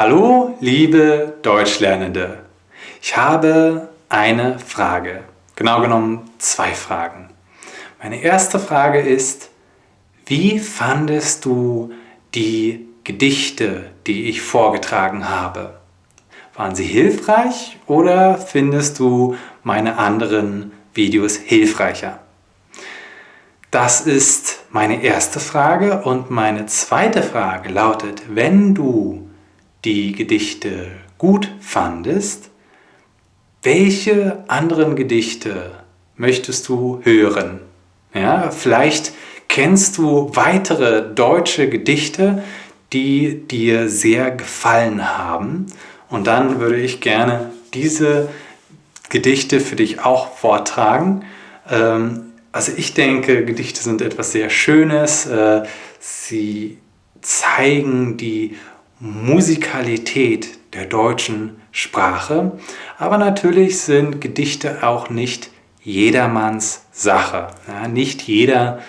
Hallo, liebe Deutschlernende. Ich habe eine Frage, genau genommen zwei Fragen. Meine erste Frage ist, wie fandest du die Gedichte, die ich vorgetragen habe? Waren sie hilfreich oder findest du meine anderen Videos hilfreicher? Das ist meine erste Frage und meine zweite Frage lautet, wenn du die Gedichte gut fandest, welche anderen Gedichte möchtest du hören? Ja, vielleicht kennst du weitere deutsche Gedichte, die dir sehr gefallen haben und dann würde ich gerne diese Gedichte für dich auch vortragen. Ähm, also ich denke, Gedichte sind etwas sehr Schönes. Äh, sie zeigen die Musikalität der deutschen Sprache. Aber natürlich sind Gedichte auch nicht jedermanns Sache. nicht jeder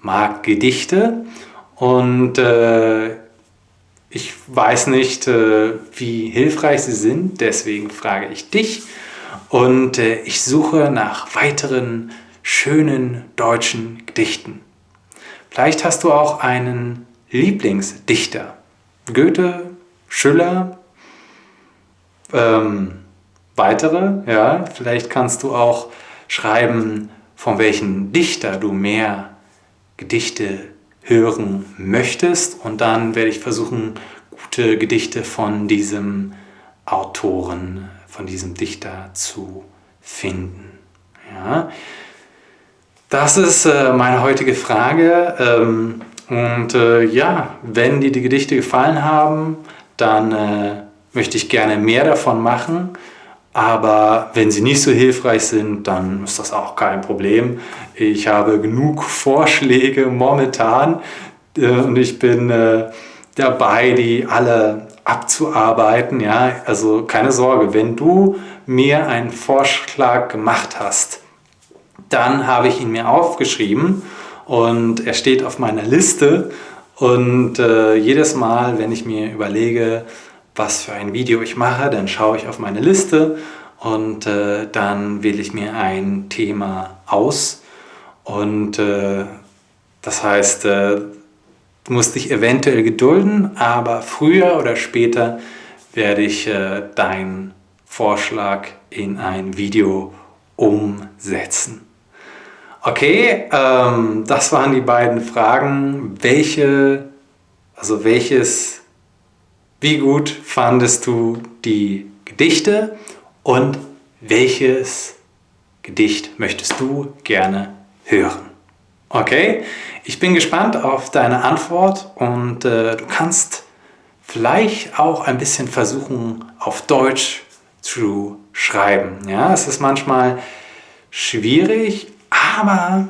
mag Gedichte und äh, ich weiß nicht, äh, wie hilfreich sie sind, deswegen frage ich dich und äh, ich suche nach weiteren schönen deutschen Gedichten. Vielleicht hast du auch einen Lieblingsdichter. Goethe, Schiller, ähm, weitere. Ja, vielleicht kannst du auch schreiben, von welchem Dichter du mehr Gedichte hören möchtest und dann werde ich versuchen, gute Gedichte von diesem Autoren, von diesem Dichter zu finden. Ja. Das ist äh, meine heutige Frage ähm, und äh, ja, wenn dir die Gedichte gefallen haben, dann äh, möchte ich gerne mehr davon machen. Aber wenn sie nicht so hilfreich sind, dann ist das auch kein Problem. Ich habe genug Vorschläge momentan äh, und ich bin äh, dabei, die alle abzuarbeiten. Ja? Also keine Sorge, wenn du mir einen Vorschlag gemacht hast, dann habe ich ihn mir aufgeschrieben und er steht auf meiner Liste. Und äh, jedes Mal, wenn ich mir überlege, was für ein Video ich mache, dann schaue ich auf meine Liste. Und äh, dann wähle ich mir ein Thema aus. Und äh, das heißt, äh, musst dich eventuell gedulden, aber früher oder später werde ich äh, deinen Vorschlag in ein Video umsetzen. Okay, ähm, das waren die beiden Fragen. Welche, also welches wie gut fandest du die Gedichte und welches Gedicht möchtest du gerne hören? Okay, ich bin gespannt auf deine Antwort und äh, du kannst vielleicht auch ein bisschen versuchen, auf Deutsch zu schreiben. Ja, es ist manchmal schwierig, aber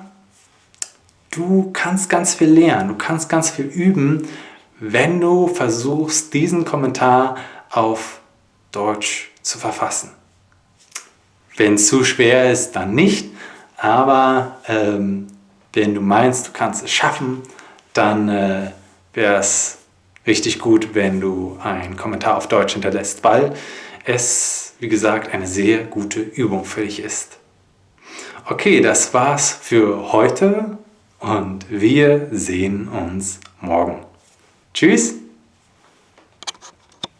du kannst ganz viel lernen, du kannst ganz viel üben, wenn du versuchst, diesen Kommentar auf Deutsch zu verfassen. Wenn es zu schwer ist, dann nicht, aber ähm, wenn du meinst, du kannst es schaffen, dann äh, wäre es richtig gut, wenn du einen Kommentar auf Deutsch hinterlässt, weil es, wie gesagt, eine sehr gute Übung für dich ist. Okay, das war's für heute und wir sehen uns morgen. Tschüss!